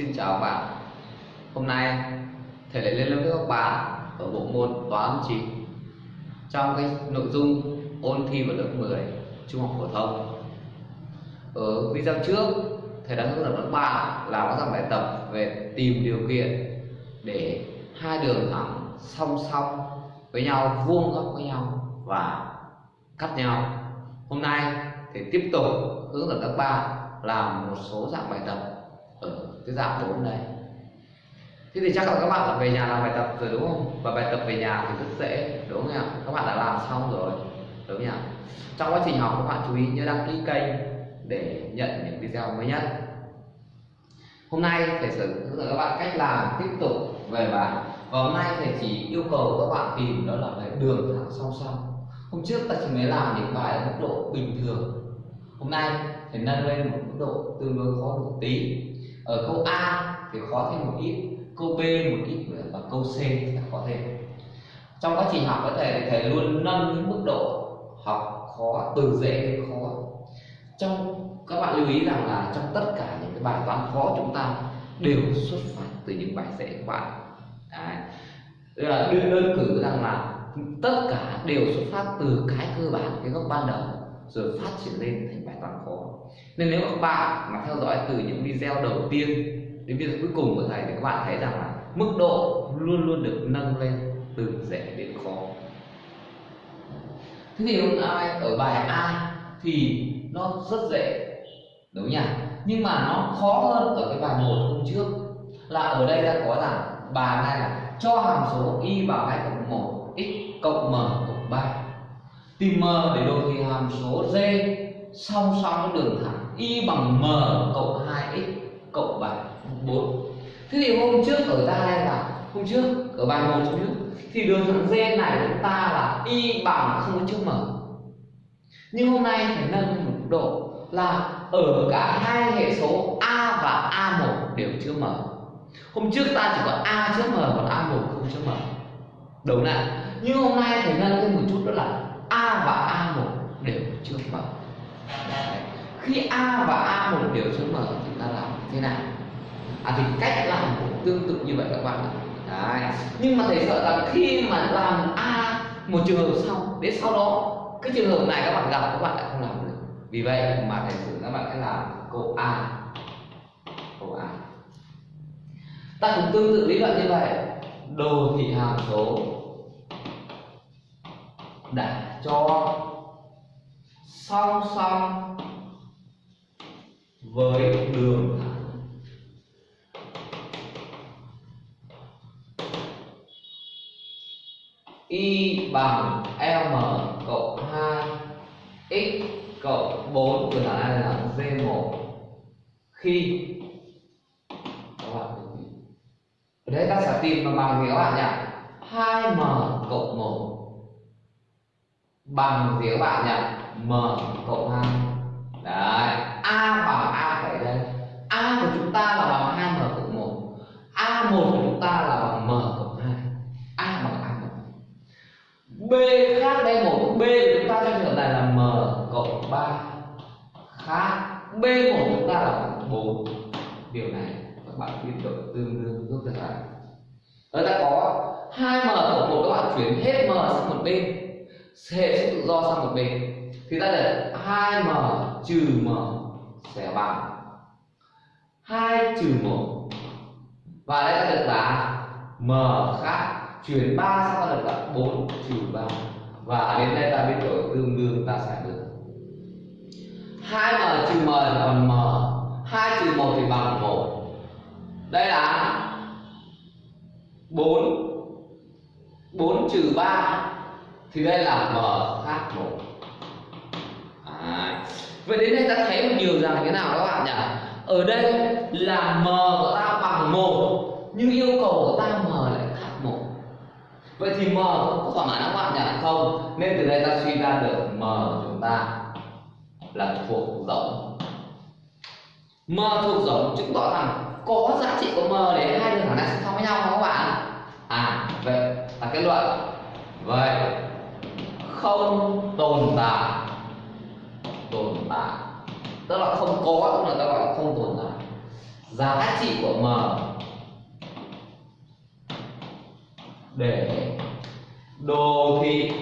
Xin chào các bạn. Hôm nay, thầy lại lên lớp với các bạn ở bộ môn toán 9 Trong cái nội dung ôn thi vào lớp 10 trung học phổ thông. Ở video trước, thầy đã hướng dẫn các bạn làm các dạng bài tập về tìm điều kiện để hai đường thẳng song song với nhau, vuông góc với nhau và cắt nhau. Hôm nay thì tiếp tục hướng dẫn các bạn làm một số dạng bài tập cái dạng 4 này. Thế thì chắc là các bạn đã về nhà làm bài tập rồi đúng không? Và bài tập về nhà thì rất dễ, đúng không nhỉ các bạn đã làm xong rồi, đúng không nhỉ trong quá trình học, các bạn chú ý nhớ đăng ký kênh để nhận những video mới nhất. Hôm nay thầy sẽ hướng dẫn các bạn cách làm tiếp tục về bài. Và hôm nay thầy chỉ yêu cầu các bạn tìm đó là cái đường thẳng song song. Hôm trước ta chỉ mới làm những bài ở mức độ bình thường. Hôm nay thầy nâng lên một mức độ tương đối khó một tí ở câu A thì khó thêm một ít câu B một ít và câu C thì khó thêm. Trong quá trình học có thể thầy luôn nâng những mức độ học khó từ dễ đến khó. Trong các bạn lưu ý rằng là trong tất cả những cái bài toán khó chúng ta đều xuất phát từ những bài dễ của bạn. Đấy. là đơn, đơn cử rằng là tất cả đều xuất phát từ cái cơ bản cái gốc ban đầu rồi phát triển lên thành bài toán khó nên nếu các bạn mà theo dõi từ những video đầu tiên đến video cuối cùng của thầy thì các bạn thấy rằng là mức độ luôn luôn được nâng lên từ dễ đến khó. Thế thì hôm nay ở bài A thì nó rất dễ, đúng nhỉ? Nhưng mà nó khó hơn ở cái bài một hôm trước, là ở đây đã có rằng bài này là cho hàm số y bằng hai cộng một x cộng m cộng ba. Tìm m để đồ thị hàm số d song song với đường thẳng. Y bằng m cộng 2x cộng 7 4 thế thì hôm trước ở ta đây là, hôm trước, ở bài một trước thì đường thẳng d này của chúng ta là y bằng không có chữ m. Nhưng hôm nay phải nâng một độ là ở cả hai hệ số a và a1 đều chứa m. Hôm trước ta chỉ có a chứa m, còn a1 không chứa m. Đúng ạ? Nhưng hôm nay phải nâng lên một chút đó là a và a1 đều chứa m. Đấy. khi a và a một đều chứa m thì ta làm thế nào? À thì cách làm cũng tương tự như vậy các bạn ạ. Đấy. nhưng mà thầy sợ rằng khi mà làm a một trường hợp xong, đến sau đó, cái trường hợp này các bạn gặp, các bạn lại không làm được. Vì vậy mà thầy sử các bạn sẽ làm câu a. Câu a. Ta cũng tương tự lý luận như vậy. Đồ thị hàm số đã cho song song với đường. Thẳng y bằng m cộng 2 x cộng 4 của thằng này là d1 khi các bạn ở đây ta sẽ tìm bằng bằng gì các bạn nhỉ? 2m cộng 1 bằng gì các bạn nhỉ? M cộng 2 đấy. A bằng a phải đây a của chúng ta là bằng 2m cộng 1 a1 của chúng ta là bằng m cộng 2 a bằng a một. B khác đây một. B của chúng ta trong trường hợp này là m cộng 3 khác b của chúng ta là bằng 4 điều này các bạn biên độ tương đương giúp được lại ở ta có 2m cộng 1 các bạn chuyển hết m sang một bên hệ số tự do sang một bên. Thì ta để 2m trừ m sẽ bằng 2 trừ 1 và đây ta được là m khác chuyển 3 sang ta được là 4 trừ 3 và đến đây ta biến đổi tương đương ta sẽ được. 2m trừ m là bằng m. 2 trừ 1 thì bằng 1 đây là 4 4 trừ 3 thì đây là m khác 1 à, vậy đến đây ta thấy một điều rằng thế nào các bạn nhỉ? Ở đây là m của ta bằng 1 nhưng yêu cầu của ta m lại khác 1 vậy thì m có thỏa mãn các bạn nhỉ? Không nên từ đây ta suy ra được m của chúng ta là thuộc giống. m thuộc giống chứng tỏ rằng có giá trị của m để hai đường thẳng này song song với nhau không các bạn? À vậy là kết luận. Vậy không tồn tại. Tồn tại. Tức là không có cũng là ta gọi là không tồn tại. Giá trị của m để đồ thị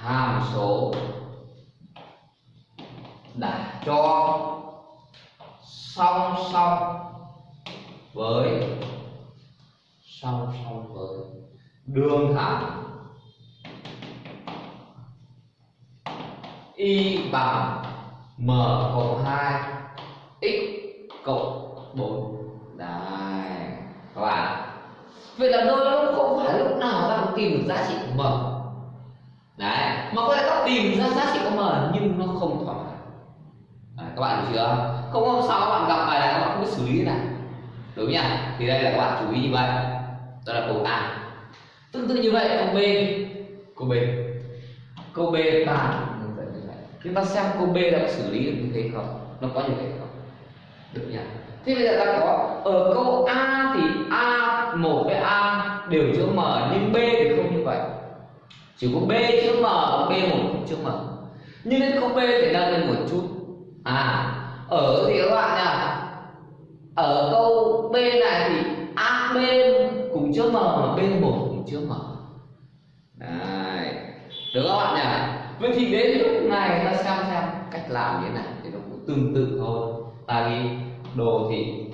hàm số đã cho song song với, song song với đường thẳng y bằng m cộng 2 x cộng 4 đấy các bạn. Vậy là đôi lúc không phải lúc nào ta cũng tìm được giá trị của m. Đấy mà có lẽ ta tìm ra giá trị của m nhưng nó không thỏa mãn. Các bạn hiểu chưa? Không hôm sau các bạn gặp bài này các bạn không biết xử lý thế nào. Đúng nhỉ? Thì đây là các bạn chú ý như vậy. Đó là câu a. Tương tự như vậy, câu b. Câu b. Câu b bằng chúng ta xem câu b đã có xử lý được như thế không? Nó có như thế không? Được nhỉ. Thế bây giờ ta có, ở câu a thì a một với a đều chữ m, nhưng b thì không như vậy. Chỉ có b chữ m b một không chữ m. Nhưng đến câu b phải nâng lên một chút. À ở thì các bạn nha ở câu b này thì a b cùng chữ m mà b một cùng chữ m. Đấy được các bạn nhỉ? Vậy thì đến lúc này ta xem xem cách làm như thế này thì nó cũng tương tự thôi. Ta ghi đồ thị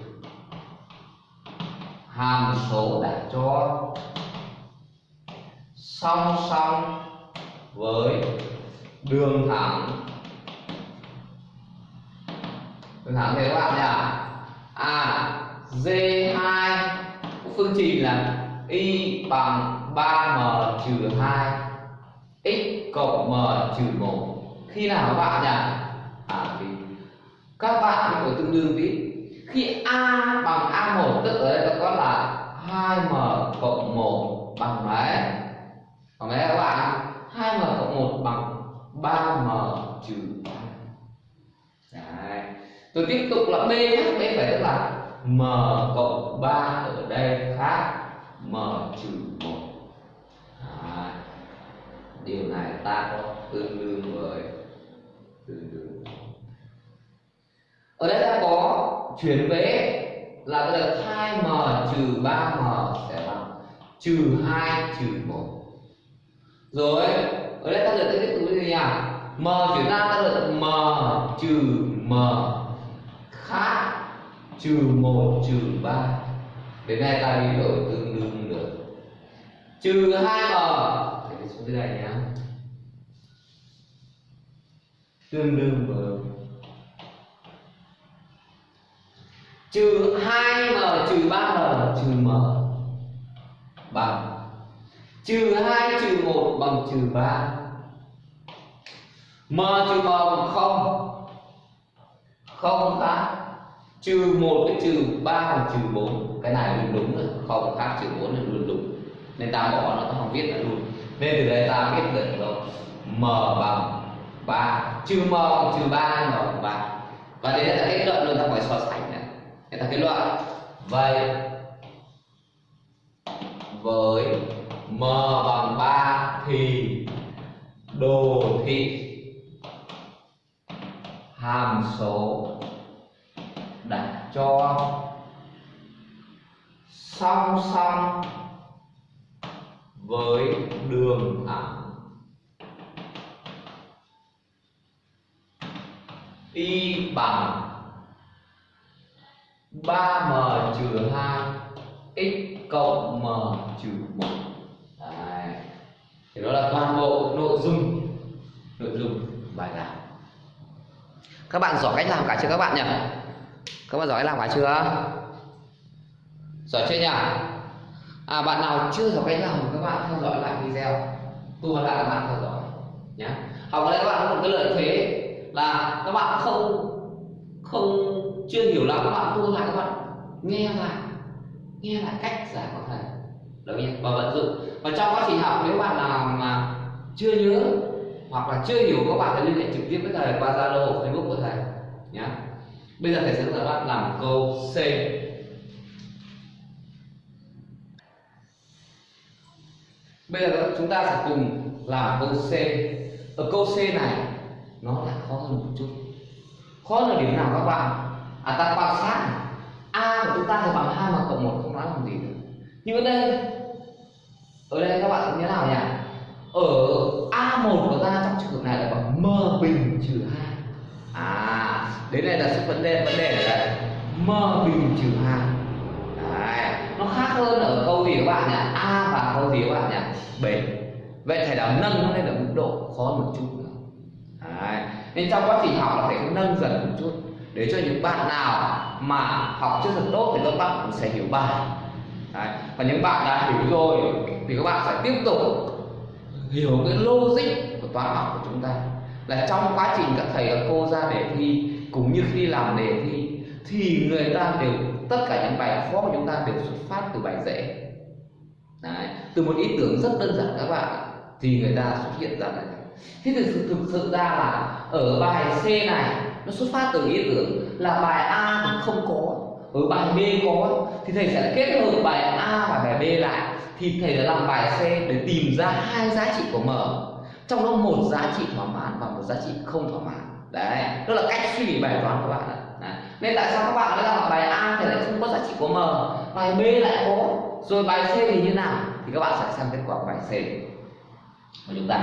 hàm số đã cho song song với đường thẳng. Đường thẳng thì các bạn nhỉ? À d2 phương trình là y bằng 3m trừ 2 x cộng m trừ 1 khi nào các bạn nhỉ? À thì các bạn có tương đương với khi a bằng a1 tức ở đây nó có là 2m cộng 1 bằng mấy bằng mấy các bạn? 2m cộng 1 bằng 3m trừ 3 Đấy. tôi tiếp tục là b nhé. B phải tức là m cộng 3 ở đây khác. M trừ 1 điều này ta có tương đương với tương đương. Ở đây ta có chuyển vế là bây giờ 2m trừ 3m sẽ bằng trừ 2 trừ 1 rồi, ở đây ta được cái thứ gì nhỉ m chuyển ra, ta được m trừ m khác trừ 1 trừ 3 đến đây ta đi đổi tương đương được. Trừ 2m cái số thứ đây nhé tương đương với trừ 2m trừ 3m trừ m bằng. Trừ 2 trừ 1 bằng trừ 3 m trừ m bằng 0 không khác. Trừ 1 với trừ 3 bằng trừ 4 cái này luôn đúng rồi. Không khác trừ 4 là luôn đúng. Nên ta bỏ nó ta không viết là luôn nên từ đây ta biết được rồi m bằng 3 trừ m bằng trừ 3 m bằng 3 và đấy là kết luận luôn ta phải so sánh này. Người ta kết luận. Vậy với m bằng 3 thì đồ thị hàm số đặt cho song song với đường thẳng. Y bằng 3m trừ 2 x cộng m trừ 1 Đấy. thì đó là toàn bộ nội dung nội dung bài làm. Các bạn giỏi cách làm cả chưa các bạn nhỉ? Các bạn giỏi cách làm cả chưa? Giỏi chưa nhỉ? À bạn nào chưa học cách làm, các bạn theo dõi lại video. Tua lại các bạn theo dõi nhé học ở đây các bạn có một cái lợi thế là các bạn không không, chưa hiểu lắm, các bạn tua lại, các bạn nghe lại nghe lại cách giải của thầy. Được nhé và vận dụng. Và trong quá trình học, nếu bạn nào mà chưa nhớ hoặc là chưa hiểu, các bạn hãy liên hệ trực tiếp với thầy qua zalo, facebook của thầy nhé bây giờ thầy sẽ hướng dẫn bạn làm câu c. bây giờ chúng ta sẽ cùng làm câu c. Ở câu c này, nó là khó hơn một chút. Khó là điểm nào các bạn? À ta quan sát a của chúng ta thì bằng hai mà cộng một không nói làm gì được. Nhưng ở đây ở đây các bạn như thế nào nhỉ? Ở a1 của ta trong trường hợp này là bằng m bình trừ hai. À đến đây là sự vấn đề vấn đề là m bình trừ hai. Nó khác hơn ở câu gì các bạn nhỉ? A và các bạn nhỉ? Bền. Vậy thầy đã nâng nó lên ở mức độ khó một chút nữa. Đấy. nên trong quá trình học là phải nâng dần một chút. Để cho những bạn nào mà học chưa thật tốt thì các bạn cũng sẽ hiểu bài. Đấy. còn những bạn đã hiểu rồi thì các bạn phải tiếp tục hiểu cái logic của toán học của chúng ta. Là trong quá trình các thầy các cô ra đề thi, cũng như khi làm đề thi, thì người ta đều, tất cả những bài khó của chúng ta đều xuất phát từ bài dễ. Đấy. từ một ý tưởng rất đơn giản các bạn thì người ta xuất hiện ra này. Thế thì thực, thực sự ra là ở bài C này nó xuất phát từ ý tưởng là bài A cũng không có ở bài B có. Thì thầy sẽ kết hợp bài A và bài B lại thì thầy đã làm bài C để tìm ra hai giá trị của M. Trong đó một giá trị thỏa mãn và một giá trị không thỏa mãn. Đấy đó là cách suy nghĩ bài toán của bạn đấy. nên tại sao các bạn đã làm bài A thì lại không có giá trị của M? Bài B lại có rồi bài C thì như nào? Thì các bạn sẽ xem kết quả của bài C. Của chúng ta.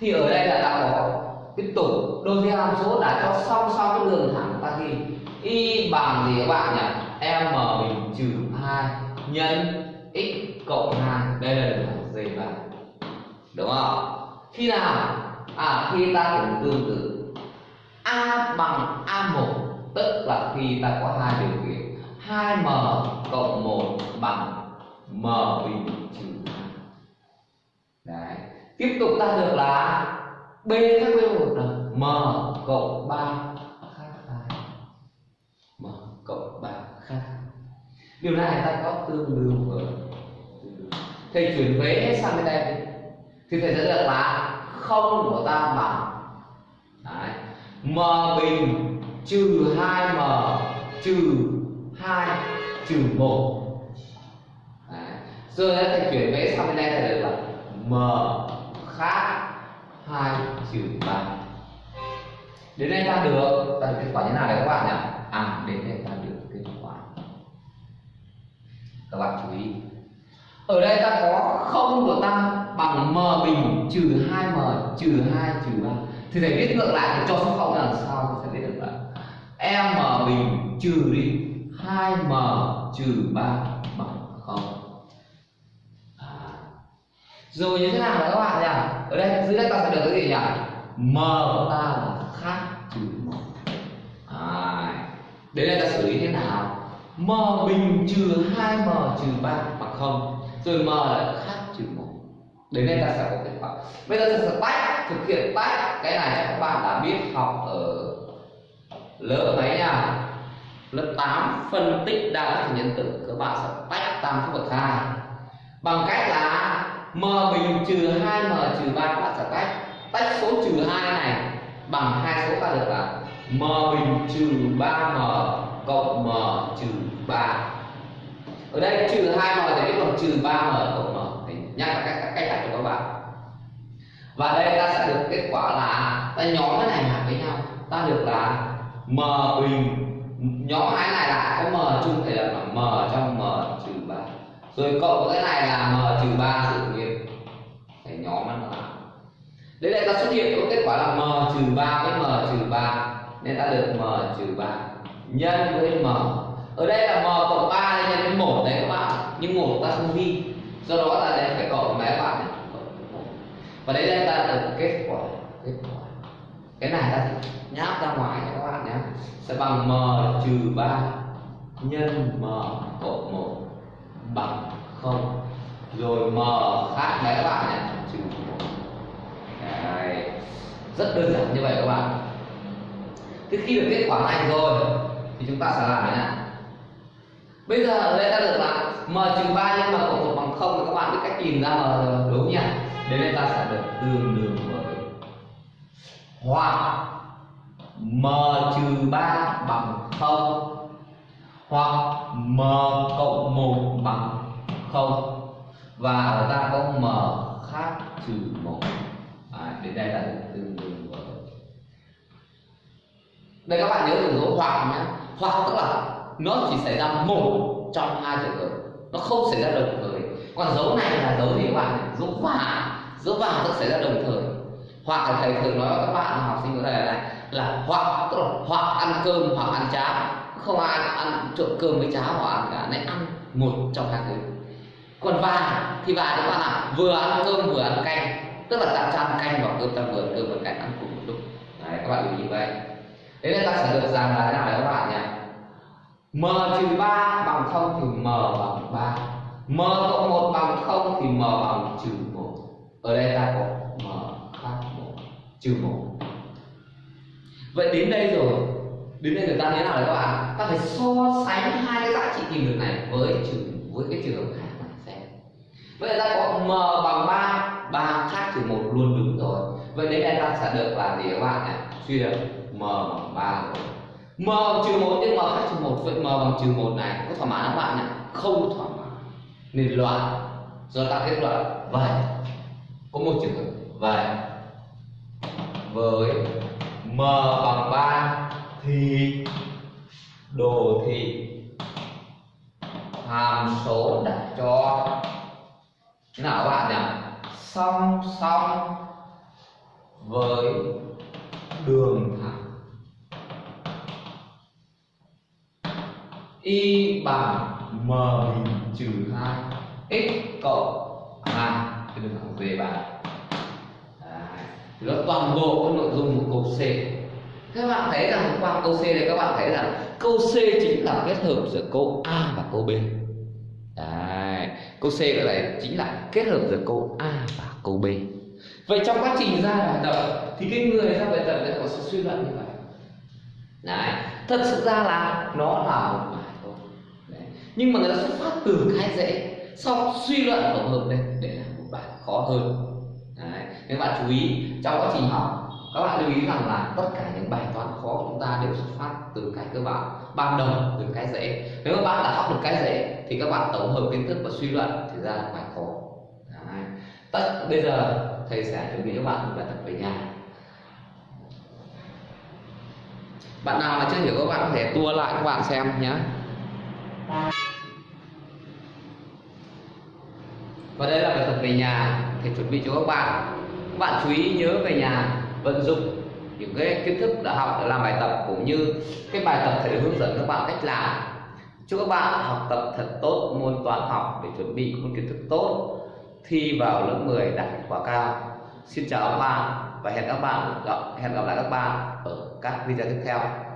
Thì ở đây là ta có cái tổ đôi theo hàm số đã cho song song cái đường thẳng ta ghi. Y bằng gì các bạn nhỉ? M bình trừ 2 nhân x cộng 2 đây là đường thẳng dây ba đúng không? Khi nào? À khi ta cũng tương tự. A bằng a1 tức là khi ta có hai điều kiện. 2m cộng 1 bằng m bình trừ đấy tiếp tục ta được là b khác với một là m cộng 3 khác hai. M cộng 3 khác. Điều này ta có tương đương với thầy chuyển vế hết sang bên đây. Thì thầy sẽ được là không của ta bằng. Đấy. m bình trừ 2m trừ 2 trừ 1 giờ đây thầy chuyển vẽ sang bên đây thầy được là m khác 2 trừ 3 đến đây ta được ta được kết quả như nào đấy các bạn nhỉ? À đến đây ta được kết quả. Các bạn chú ý. Ở đây ta có không của ta bằng m bình trừ 2m trừ 2 trừ 3 thì thầy viết ngược lại để cho số không là sao sẽ viết được là m bình trừ đi 2m trừ 3 bằng 0 à rồi như thế nào các bạn nhỉ? Ở đây, dưới đây ta sẽ được cái gì nhỉ? M của ta là khác trừ một. À. đến đây ta xử lý thế nào? M bình trừ 2m trừ 3 bằng không. Rồi m là khác trừ một. Đến đây ta sẽ có kết quả. Bây giờ ta sẽ tách, thực hiện tách. Cái này các bạn đã biết học ở lớp mấy nhỉ? Lớp 8 phân tích đa thức nhân tử. Các bạn sẽ tách tam số bậc hai bằng cách là m bình trừ 2m trừ 3 các bạn sẽ tách tách số trừ 2 này bằng hai số ta được là m bình trừ 3m cộng m trừ 3 ở đây trừ 2m thì biết bằng trừ 3m cộng m. Thì nhắc lại cách cách đặt cho các bạn. Và đây ta sẽ được kết quả là ta nhóm cái này lại với nhau. Ta được là m bình nhóm hai này là có m chung thì là m trong m trừ 3 rồi cộng cái này là m trừ 3 tự đấy lại ta xuất hiện có kết quả là m trừ ba với m trừ ba. Nên ta được m trừ ba nhân với m. Ở đây là m cộng ba nhân với một đấy các bạn. Nhưng một ta không ghi. Do đó ta lại phải cộng với các bạn này. Và đấy đây ta được kết quả. Kết quả. Cái này ta nháp ra ngoài cho các bạn nhé. Sẽ bằng m trừ ba nhân m cộng một bằng không. Rồi m khác đấy các bạn nhé trừ 1 đấy rất đơn giản như vậy các bạn. Thế khi được kết quả này rồi thì chúng ta sẽ làm thế nào? Bây giờ đây ta được là m trừ ba nhân m cộng một bằng không, thì các bạn biết cách tìm ra m rồi đúng nhỉ? Đến đây ta sẽ được tương đương với hoặc m trừ ba bằng không hoặc m cộng một bằng không. Và ở ta có m khác trừ một. à, đến đây là được tương đây các bạn nhớ từ dấu hoặc nhé. Hoặc tức là nó chỉ xảy ra một trong hai trường hợp. Nó không xảy ra đồng thời. Còn dấu này là dấu gì các bạn dấu và dấu và tức xảy ra đồng thời. Hoặc là thầy thường nói với các bạn, học sinh của thầy này là hoặc, tức là hoặc ăn cơm, hoặc ăn cháo. Không ai ăn trộn cơm với cháo hoặc ăn cả nên ăn một trong hai thứ. Còn và thì và các bạn là vừa ăn cơm vừa ăn canh. Tức là ta ăn canh vào cơm, ta vừa ăn cơm và canh ăn cùng một lúc. Đấy, các bạn lưu ý vậy thế nên ta sẽ được rằng là thế nào đấy các bạn nhỉ? M trừ ba bằng không thì m bằng ba. M cộng một bằng không thì m bằng trừ một. Ở đây ta có m khác một, trừ một. Vậy đến đây rồi. Đến đây người ta thế nào đấy các bạn? Ta phải so sánh hai cái giá trị tìm được này với trừ, với cái trường hợp khác này xem. Vậy ta có m bằng 3 3 khác trừ một luôn đúng rồi. Vậy đến đây ta sẽ được là gì các bạn nhỉ? Suy được m bằng 3 rồi. M bằng trừ một nhưng m khác trừ một, vậy m bằng trừ một này, có thỏa mãn các bạn nhỉ? Không thỏa mãn. Nên loại, do ta kết luận, vậy, có một trường hợp, vậy, với m bằng 3 thì đồ thị hàm số đặt cho thế nào các bạn nhỉ? Song song với đường y bằng m bình trừ 2 x cộng 2 thì được thẳng về bạn đó toàn bộ cái nội dung của câu C. Các bạn thấy rằng qua câu C này các bạn thấy rằng câu C chính là kết hợp giữa câu A và câu B. Đấy. câu C cái này chính là kết hợp giữa câu A và câu B. Vậy trong quá trình ra bài tập thì cái người ra bài tập sẽ có sự suy luận như vậy Đấy. thật sự ra là nó là một bài thôi Đấy nhưng mà người ta xuất phát từ cái dễ, sau suy luận tổng hợp lên, để làm một bài khó hơn Đấy. các bạn chú ý, trong quá trình học, các bạn lưu ý rằng là tất cả những bài toán khó của chúng ta đều xuất phát từ cái cơ bản, ban đầu từ cái dễ nếu các bạn đã học được cái dễ, thì các bạn tổng hợp kiến thức và suy luận thì ra là bài khó Đấy. tất, bây giờ, thầy sẽ chuẩn bị các bạn một bài tập về nhà bạn nào mà chưa hiểu các bạn có thể tua lại các bạn xem nhé và đây là bài tập về nhà thầy chuẩn bị cho các bạn. Các bạn chú ý nhớ về nhà, vận dụng những cái kiến thức đã học để làm bài tập cũng như cái bài tập thầy hướng dẫn các bạn cách làm. Chúc các bạn học tập thật tốt, môn toán học để chuẩn bị môn kiến thức tốt, thi vào lớp 10 đạt kết quả cao. Xin chào các bạn và hẹn các bạn gặp, hẹn gặp lại các bạn ở các video tiếp theo.